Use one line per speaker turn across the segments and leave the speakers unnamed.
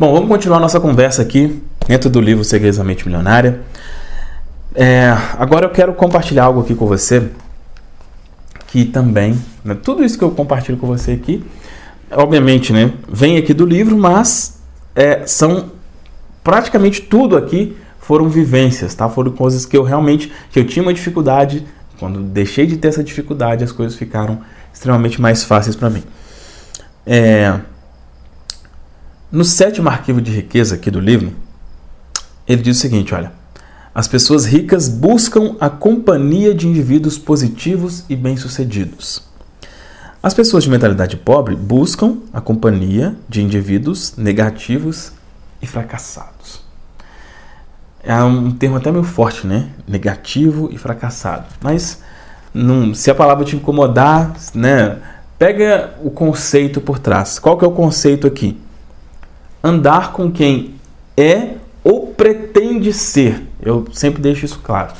Bom, vamos continuar nossa conversa aqui dentro do livro Segredos da Mente Milionária. É, agora eu quero compartilhar algo aqui com você que também, né, tudo isso que eu compartilho com você aqui, obviamente, né, vem aqui do livro, mas é, são praticamente tudo aqui foram vivências, tá? Foram coisas que eu realmente que eu tinha uma dificuldade, quando deixei de ter essa dificuldade, as coisas ficaram extremamente mais fáceis para mim. É, no sétimo arquivo de riqueza aqui do livro, ele diz o seguinte, olha: as pessoas ricas buscam a companhia de indivíduos positivos e bem-sucedidos. As pessoas de mentalidade pobre buscam a companhia de indivíduos negativos e fracassados. É um termo até meio forte, né? Negativo e fracassado. Mas se a palavra te incomodar, né? Pega o conceito por trás. Qual que é o conceito aqui? Andar com quem é ou pretende ser. Eu sempre deixo isso claro.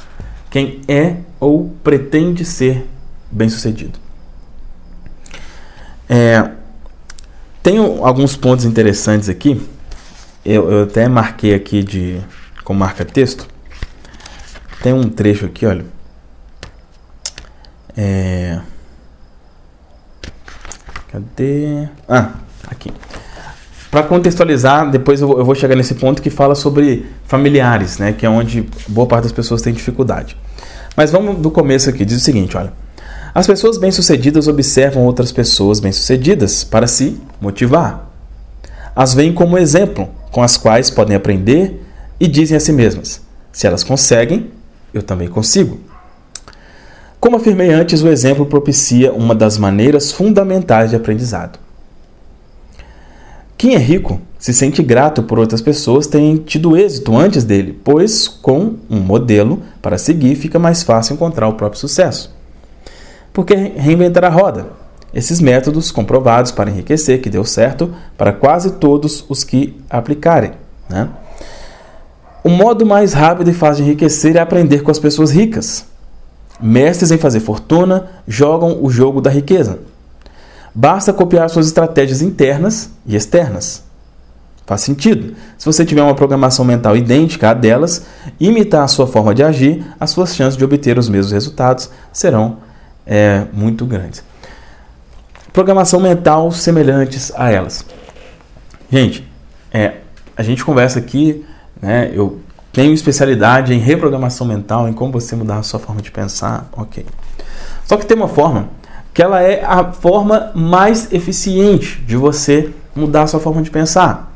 Quem é ou pretende ser bem-sucedido. É, tenho alguns pontos interessantes aqui. Eu, eu até marquei aqui de com marca texto. Tem um trecho aqui, olha. É... Cadê? Ah, aqui. Para contextualizar, depois eu vou chegar nesse ponto que fala sobre familiares, né, que é onde boa parte das pessoas tem dificuldade. Mas vamos do começo aqui. Diz o seguinte, olha. As pessoas bem-sucedidas observam outras pessoas bem-sucedidas para se motivar. As veem como exemplo, com as quais podem aprender e dizem a si mesmas: se elas conseguem, eu também consigo. Como afirmei antes, o exemplo propicia uma das maneiras fundamentais de aprendizado. Quem é rico se sente grato por outras pessoas terem tido êxito antes dele, pois com um modelo para seguir fica mais fácil encontrar o próprio sucesso. Porque reinventar a roda? Esses métodos comprovados para enriquecer que deu certo para quase todos os que aplicarem. Né? O modo mais rápido e fácil de enriquecer é aprender com as pessoas ricas. Mestres em fazer fortuna jogam o jogo da riqueza. Basta copiar suas estratégias internas e externas. Faz sentido. Se você tiver uma programação mental idêntica à delas, imitar a sua forma de agir, as suas chances de obter os mesmos resultados serão é, muito grandes. Programação mental semelhantes a elas. Gente, é, a gente conversa aqui, né, eu tenho especialidade em reprogramação mental, em como você mudar a sua forma de pensar, ok. Só que tem uma forma que ela é a forma mais eficiente de você mudar a sua forma de pensar.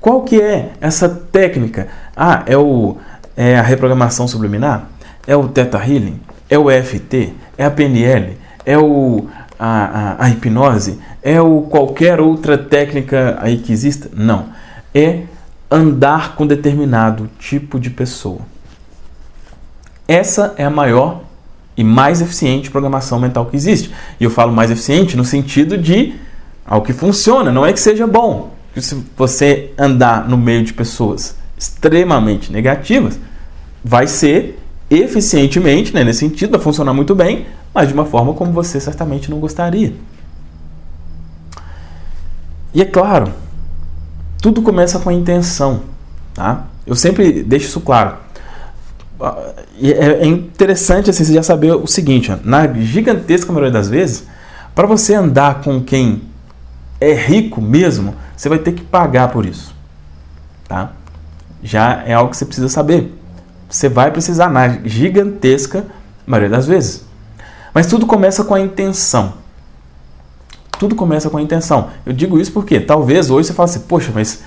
Qual que é essa técnica? Ah, é, o, é a reprogramação subliminar? É o Theta Healing? É o EFT? É a PNL? É o, a, a, a hipnose? É o qualquer outra técnica aí que exista? Não. É andar com determinado tipo de pessoa. Essa é a maior e mais eficiente programação mental que existe. E eu falo mais eficiente no sentido de algo que funciona, não é que seja bom. Se você andar no meio de pessoas extremamente negativas, vai ser eficientemente, né, nesse sentido, vai funcionar muito bem, mas de uma forma como você certamente não gostaria. E é claro, tudo começa com a intenção, tá? Eu sempre deixo isso claro. É, é interessante assim, você já saber o seguinte: ó, na gigantesca maioria das vezes, para você andar com quem é rico mesmo, você vai ter que pagar por isso. Tá? Já é algo que você precisa saber. Você vai precisar na gigantesca maioria das vezes. Mas tudo começa com a intenção. Tudo começa com a intenção. Eu digo isso porque talvez hoje você fale assim, poxa, mas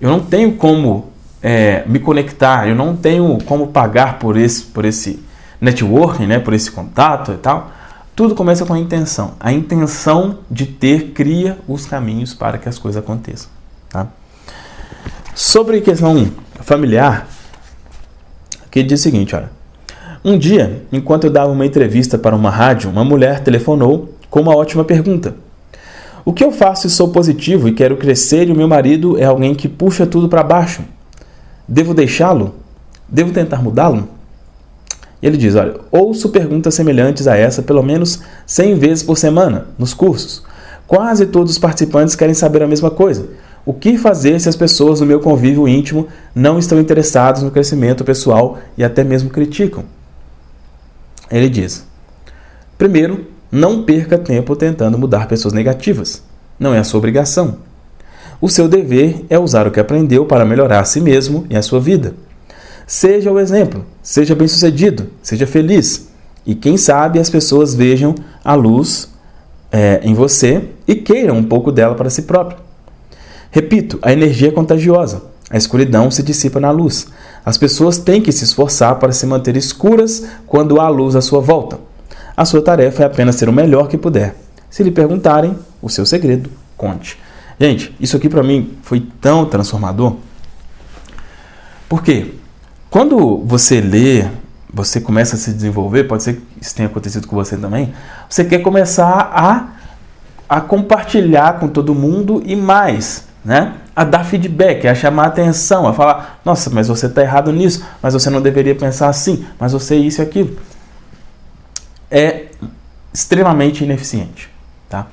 eu não tenho como é, me conectar, eu não tenho como pagar por esse, por esse networking, né, por esse contato e tal. Tudo começa com a intenção. A intenção de ter cria os caminhos para que as coisas aconteçam. Tá? Sobre questão familiar, que diz o seguinte, olha. Um dia, enquanto eu dava uma entrevista para uma rádio, uma mulher telefonou com uma ótima pergunta. O que eu faço se sou positivo e quero crescer e o meu marido é alguém que puxa tudo para baixo? Devo deixá-lo? Devo tentar mudá-lo? E ele diz: Olha, ouço perguntas semelhantes a essa pelo menos 100 vezes por semana nos cursos. Quase todos os participantes querem saber a mesma coisa. O que fazer se as pessoas do meu convívio íntimo não estão interessadas no crescimento pessoal e até mesmo criticam? Ele diz: primeiro, não perca tempo tentando mudar pessoas negativas. Não é a sua obrigação. O seu dever é usar o que aprendeu para melhorar a si mesmo e a sua vida. Seja o exemplo, seja bem-sucedido, seja feliz. E quem sabe as pessoas vejam a luz é, em você e queiram um pouco dela para si próprio. Repito, a energia é contagiosa. A escuridão se dissipa na luz. As pessoas têm que se esforçar para se manter escuras quando há luz à sua volta. A sua tarefa é apenas ser o melhor que puder. Se lhe perguntarem o seu segredo, conte. Gente, isso aqui para mim foi tão transformador. Por quê? Quando você lê, você começa a se desenvolver, pode ser que isso tenha acontecido com você também, você quer começar a, a compartilhar com todo mundo e mais né? A dar feedback, a chamar atenção, a falar, nossa, mas você está errado nisso, mas você não deveria pensar assim, mas você é isso e aquilo. É extremamente ineficiente, tá?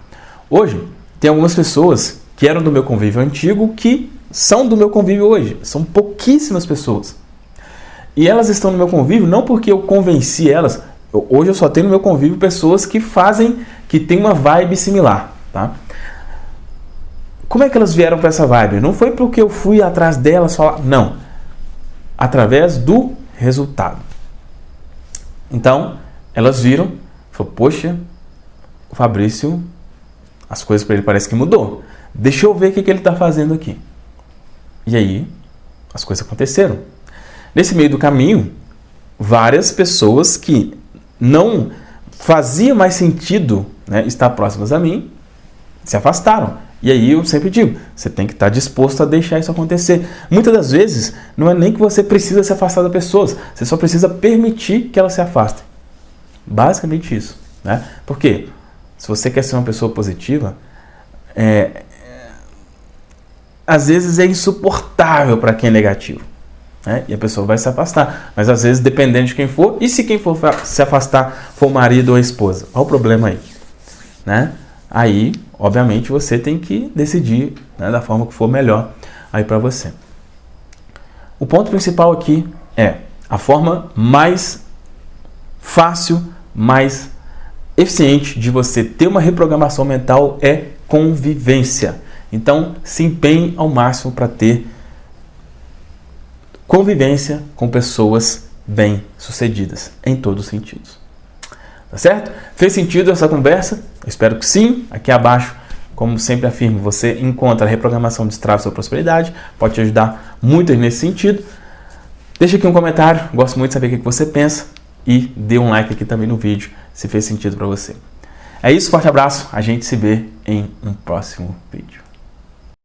Hoje, tem algumas pessoas que eram do meu convívio antigo que são do meu convívio hoje. São pouquíssimas pessoas. E elas estão no meu convívio não porque eu convenci elas. Hoje eu só tenho no meu convívio pessoas que fazem, que têm uma vibe similar, tá? Como é que elas vieram para essa vibe? Não foi porque eu fui atrás delas falar, não. Através do resultado. Então, elas viram, falou, poxa, o Fabrício, as coisas para ele parece que mudou. Deixa eu ver o que, que ele está fazendo aqui. E aí, as coisas aconteceram. Nesse meio do caminho, várias pessoas que não fazia mais sentido né, estar próximas a mim se afastaram. E aí eu sempre digo, você tem que estar disposto a deixar isso acontecer. Muitas das vezes, não é nem que você precisa se afastar das pessoas, você só precisa permitir que elas se afastem. Basicamente isso. Né? Por quê? Se você quer ser uma pessoa positiva, é, às vezes é insuportável para quem é negativo. Né? E a pessoa vai se afastar. Mas às vezes, dependendo de quem for, e se quem for se afastar for marido ou esposa? Qual o problema aí? Né? Aí obviamente você tem que decidir né, da forma que for melhor aí para você. O ponto principal aqui é a forma mais fácil, mais eficiente de você ter uma reprogramação mental é convivência. Então, se empenhe ao máximo para ter convivência com pessoas bem-sucedidas em todos os sentidos. Tá certo? Fez sentido essa conversa? espero que sim. Aqui abaixo, como sempre afirmo, você encontra a reprogramação de Strava sua prosperidade. Pode te ajudar muito nesse sentido. Deixa aqui um comentário, gosto muito de saber o que você pensa. E dê um like aqui também no vídeo, se fez sentido para você. É isso, forte abraço. A gente se vê em um próximo vídeo.